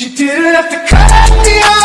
You didn't have to cut me off.